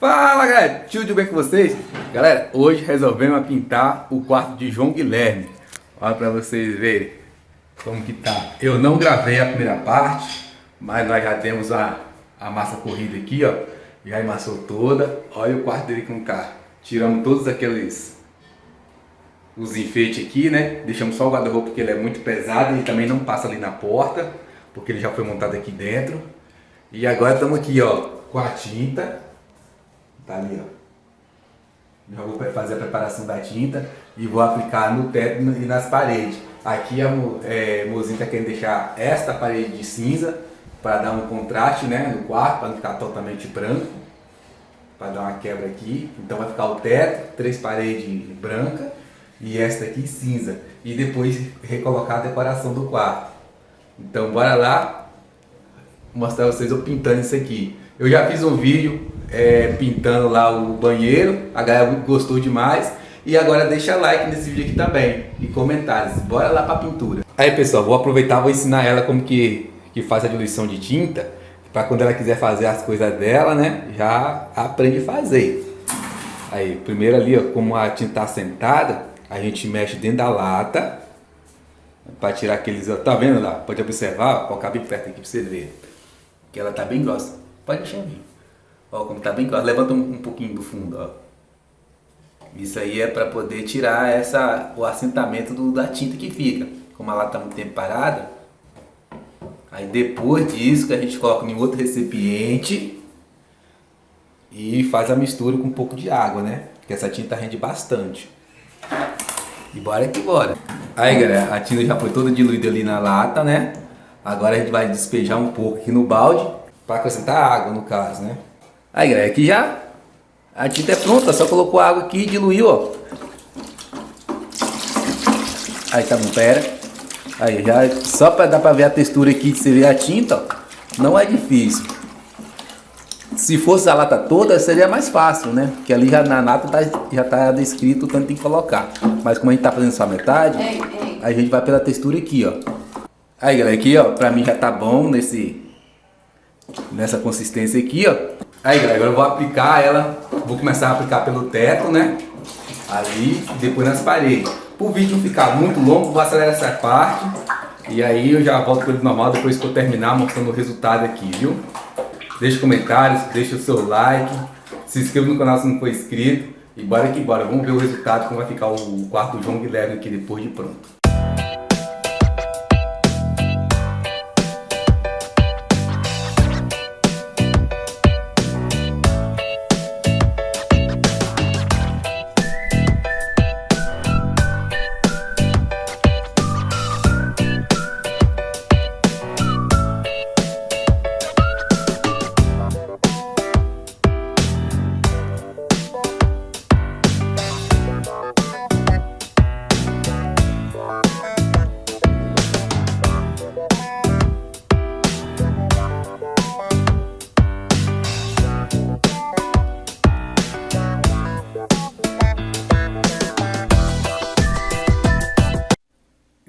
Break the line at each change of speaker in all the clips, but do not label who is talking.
Fala galera, tudo bem com vocês? Galera, hoje resolvemos pintar o quarto de João Guilherme. Olha pra vocês verem como que tá. Eu não gravei a primeira parte, mas nós já temos a, a massa corrida aqui ó. Já amassou toda, olha o quarto dele com cá Tiramos todos aqueles os enfeites aqui, né? Deixamos só o guarda-roupa porque ele é muito pesado e também não passa ali na porta Porque ele já foi montado aqui dentro. E agora estamos aqui ó, com a tinta Tá ali, ó. Já vou fazer a preparação da tinta e vou aplicar no teto e nas paredes. Aqui a é, Mozinho tá querendo deixar esta parede de cinza para dar um contraste né, no quarto, para não ficar totalmente branco. Para dar uma quebra aqui. Então vai ficar o teto, três paredes brancas e esta aqui cinza. E depois recolocar a decoração do quarto. Então bora lá mostrar vocês eu pintando isso aqui. Eu já fiz um vídeo é, pintando lá o banheiro, a galera gostou demais. E agora deixa like nesse vídeo aqui também e comentários. Bora lá pra pintura. Aí pessoal, vou aproveitar vou ensinar ela como que, que faz a diluição de tinta. Pra quando ela quiser fazer as coisas dela, né? Já aprende a fazer. Aí, primeiro ali, ó, como a tinta tá sentada, a gente mexe dentro da lata. Pra tirar aqueles... Tá vendo lá? Pode observar, ó, colocar bem perto aqui pra você ver. Que ela tá bem grossa. Pode deixar vir. Ó, como tá bem claro. Levanta um, um pouquinho do fundo, ó. Isso aí é para poder tirar essa, o assentamento do, da tinta que fica. Como ela tá muito tempo parada, aí depois disso que a gente coloca em outro recipiente e faz a mistura com um pouco de água, né? Porque essa tinta rende bastante. E bora que bora. Aí galera, a tinta já foi toda diluída ali na lata, né? Agora a gente vai despejar um pouco aqui no balde para acrescentar água no caso, né? Aí, galera, aqui já a tinta é pronta, só colocou água aqui e diluiu, ó. Aí tá bom, pera. Aí já, só para dar para ver a textura aqui de você ver a tinta, ó, não é difícil. Se fosse a lata toda, seria mais fácil, né? Porque ali já na nata tá, já tá descrito o tanto que tem que colocar. Mas como a gente tá fazendo só metade, ei, ei. a gente vai pela textura aqui, ó. Aí, galera, aqui, ó, pra mim já tá bom nesse, nessa consistência aqui, ó. Aí, galera, agora eu vou aplicar ela, vou começar a aplicar pelo teto, né? Ali depois nas paredes. Para o vídeo ficar muito longo, vou acelerar essa parte. E aí eu já volto para o normal depois que eu terminar mostrando o resultado aqui, viu? Deixe comentários, deixe o seu like, se inscreva no canal se não for inscrito. E bora que bora, vamos ver o resultado, como vai ficar o quarto João Guilherme aqui depois de pronto.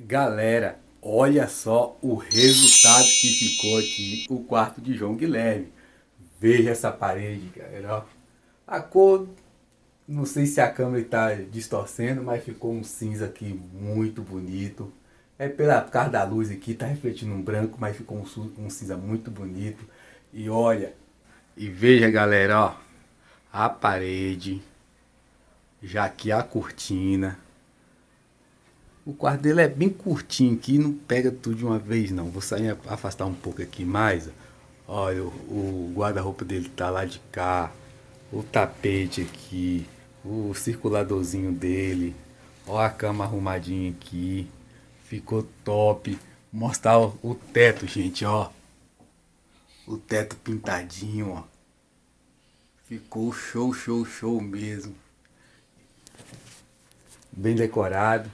Galera, olha só o resultado que ficou aqui, o quarto de João Guilherme. Veja essa parede, galera. A cor, não sei se a câmera está distorcendo, mas ficou um cinza aqui muito bonito. É pela por causa da luz aqui, tá refletindo um branco, mas ficou um, um cinza muito bonito. E olha, e veja galera, ó, a parede, já aqui a cortina, o quarto dele é bem curtinho aqui, não pega tudo de uma vez não. Vou sair afastar um pouco aqui mais. Olha, o, guarda-roupa dele tá lá de cá. O tapete aqui. O circuladorzinho dele. Olha a cama arrumadinha aqui. Ficou top. Mostrar o, o teto, gente, ó. O teto pintadinho, ó. Ficou show, show, show mesmo. Bem decorado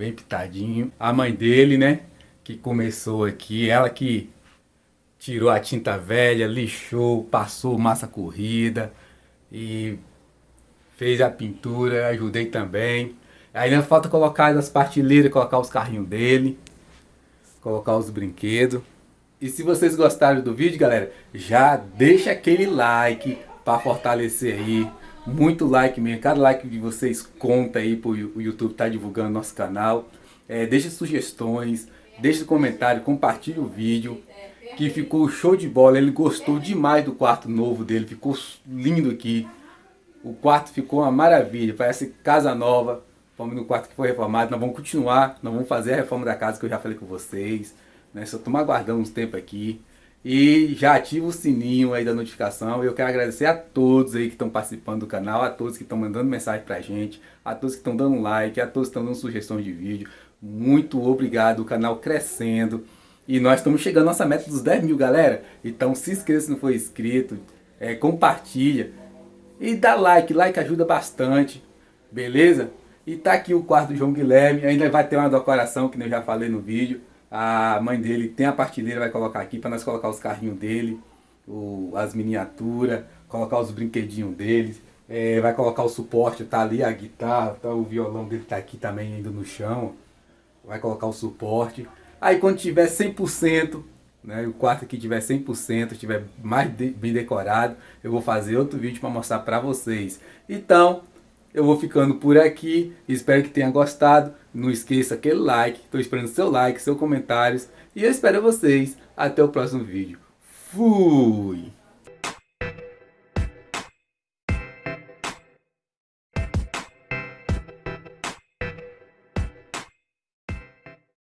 bem pitadinho. A mãe dele, né, que começou aqui, ela que tirou a tinta velha, lixou, passou massa corrida e fez a pintura, ajudei também. Ainda falta colocar as partilheiras, colocar os carrinhos dele, colocar os brinquedos. E se vocês gostaram do vídeo, galera, já deixa aquele like, para fortalecer aí. Muito like mesmo, cada like de vocês conta aí para o YouTube tá divulgando nosso canal. É, sugestões, deixe comentário, compartilhe o vídeo. Que ficou show de bola, ele gostou demais do quarto novo dele, ficou lindo aqui. O quarto ficou uma maravilha, parece casa nova. Fomos no quarto que foi reformado, nós vamos continuar, nós vamos fazer a reforma da casa que eu já falei com vocês. Né? Só estamos aguardando uns tempo aqui. E já ativa o sininho aí da notificação. Eu quero agradecer a todos aí que estão participando do canal, a todos que estão mandando mensagem pra gente, a todos que estão dando like, a todos que estão dando sugestões de vídeo. Muito obrigado, o canal crescendo. E nós estamos chegando à nossa meta dos 10 mil, galera. Então se inscreva se não for inscrito, é, compartilha e dá like. Like ajuda bastante, beleza? E tá aqui o quarto do João Guilherme, ainda vai ter uma decoração que eu já falei no vídeo. A mãe dele tem a partilheira, vai colocar aqui para nós colocar os carrinhos dele, o, as miniaturas, colocar os brinquedinhos dele. É, vai colocar o suporte, tá ali a guitarra, tá, o violão dele tá aqui também ainda no chão. Vai colocar o suporte. Aí quando tiver 100%, né, o quarto aqui tiver 100%, estiver mais de, bem decorado, eu vou fazer outro vídeo para mostrar para vocês. Então, eu vou ficando por aqui, espero que tenha gostado. Não esqueça aquele like, estou esperando seu like, seus comentários. E eu espero vocês até o próximo vídeo. Fui!